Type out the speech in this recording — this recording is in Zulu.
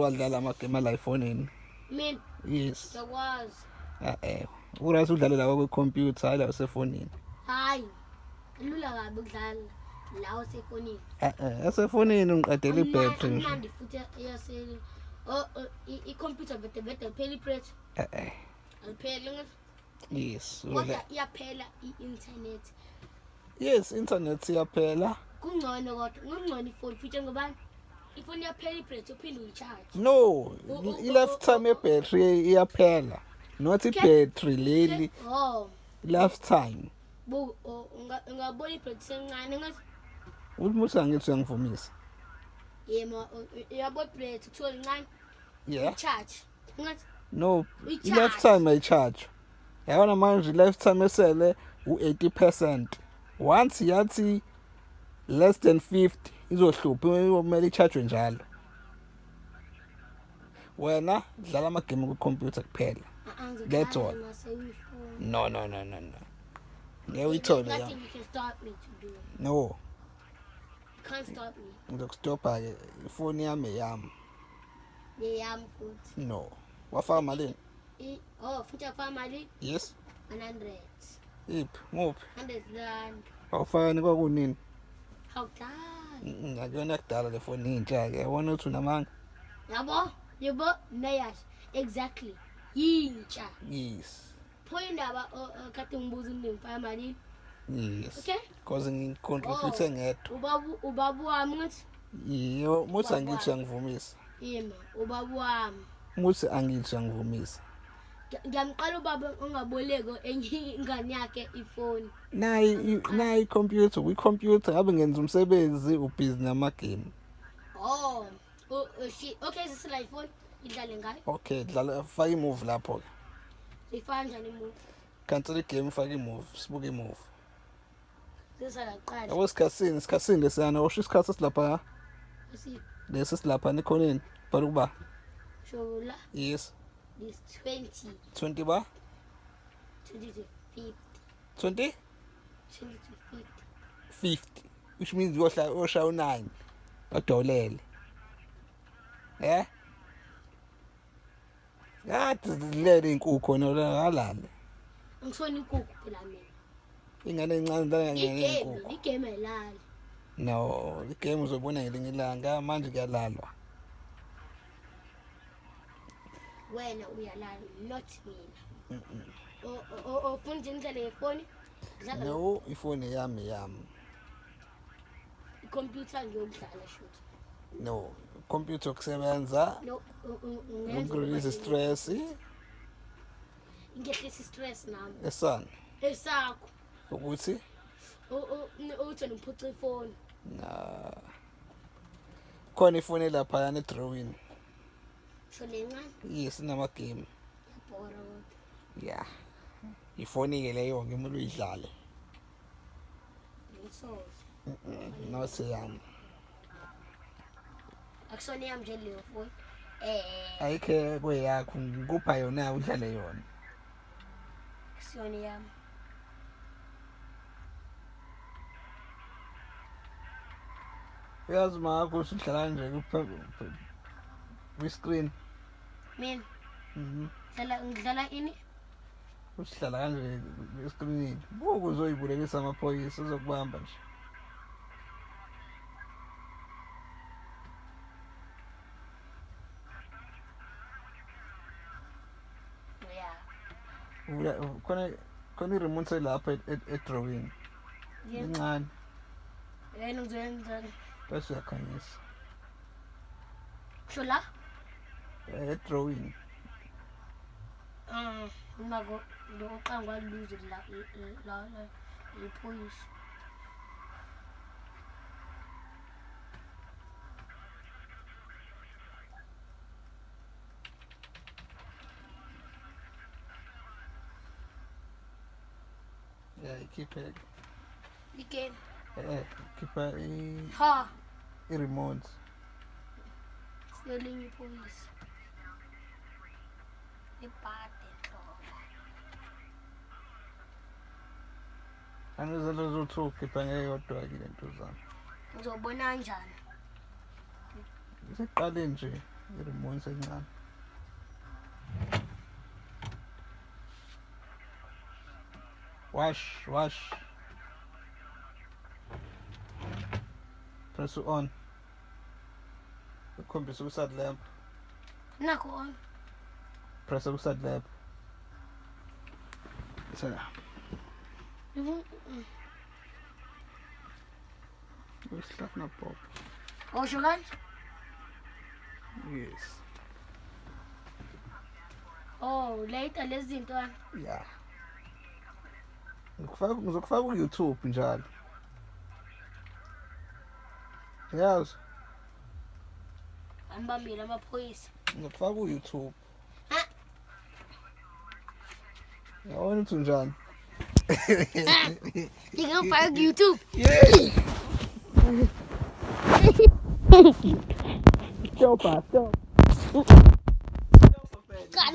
wadlala amagame ala efonini mina yes. ngiyakwazi eh uright udlale lawa kwikhompyutha hayi la usefonini hayi lula kabi ukudlala lawo sefonini eh eh esefonini ngiqedela ibhetri nje. amnandi futhi eyasele oh oh, i- ikhompyutha vete vete alipheli iprethi eh eh. Alipheli ngathi yes kodwa udla- iyaphela i-internet. Yes internet siyaphela kungcono kodwa kungcono ifoni futhi ngobani ifoni iyaphela iprethi uphinde uyicharge no i-lifetime yebhetri iyaphela not ibhetri leli oh. Lifetime oh, ungabona iprethi sencane uthi muthi angithi uyangivumisa yema uyabona iprethi kuthiwa lincane yeah charge. Ngathi no Uyicharge. i-lifetime ayicharge yabona manje i-lifetime esele u-80 percent. Once yathi less than 50 izohlupha kumele i-charge njalo? Wena dlala amagame kwikhompyutha kuphela. That's all. no no no no no. Ngeke uyithole ya Nothing you can stop me to do. no. You can't stop me. ngizokustopha-ke ifoni yami eyami. Ngiyami futhi. no. Wafaka malini I- Oh, futhi afaka mali yes. 100. iphi muphi 100 rand. awufakani kwakunini? Hawudala. Mm, akuyona kudala le foni intsha-ke yabona ukuthi unamanga Yabo? Yabo? Nayasho. Exactly. Yintsha. yes Pho indaba oh, oh, kade ngibuza umndeni ngifaka malini. yes Okay? cause ngicontribute ngedwa Ubabu ubabu wami ngathi yiyo muthi angithi uyangivumisa yema ubabu wami. muthi angithi uyangivumisa Ngiyamqala ubaba ongaboleko enye ingane yakhe ifoni. nayi i- nayi ikhompyutha kwikhompyutha ngabe ngenza umsebenzi ubhizi namagame Oh, oh, oh shit. Okay, sisila ifoni idlale ngayo. okay dlala faka imuvi lapho-ke. Sifana njani umuntu? cancela igame faka imuvi sibuke imuvi Sisala qala. yabo sikhathini sikhathini lesiyana osho isikhathi esilapha Usi lesi silapha nekhoneni bhala ukuba. Shola yes. This 20 20 ba? 20 to 50 20 20 to 50. 50 which means yohla oshaya u9 badolele eh yathi zilele inkukhu khona la halale Ngisona inkukhu phela mina. ingane encane la ngene Igame, inkukhu igame elali. no igame uzobona ngelinye ilanga manje kuyalalwa Wena uyalala not mina. O o ufuna nje ngidlale ngefoni? No ifoni yami yami ikhompyutha ngiyokudlala shot no computer kusebenza ukurelease stress ngehlisa stress nami. esana Esakho. ukuthi uthi ngiphuca ifoni. na khona ifoni lapha yana edrawing Sho lencane yes inamagame yabhora kodwa. ya ifoni ke leyo ngemele uyidlale Ngisoze. nose yami Akusona yami nje leyo foni. Eh, ayikhe kweyakho ngikupha yona udlale yona akusona yami. uyazi makho usudlala nje kwi-screen Men. Mm-hmm. Dala, ini. usihlala kanje eskrinini buku uzoyibulekisa amaphoyisa uzokubamba nje. Khona khona i-remote selapha edrawini incane bese uyakhanyisa. Kusho throwing. Um, nako lokwa ngwaluze la la la ipolice. Yeah, keep it. You can. Yeah, keep it. Ha. It remotes. Selling police nhlobo. anizelo zothi ukhipha ngeyodwa ke lento zami Ngizobona kanjani? siqale nje i-remote encane. Wash wash. Press on. Ukhombisa ukusat lamp nakho on press the start verb. So. We're starting Pop. Oh, Ocean Lens? Yes. Oh, later let's do it. Yeah. ngizokufaka ku-youtube njalo yazi anibambile amaphoyisa ngizokufaka ku-youtube I want to join. YouTube. Yeah. Go fast, go. God,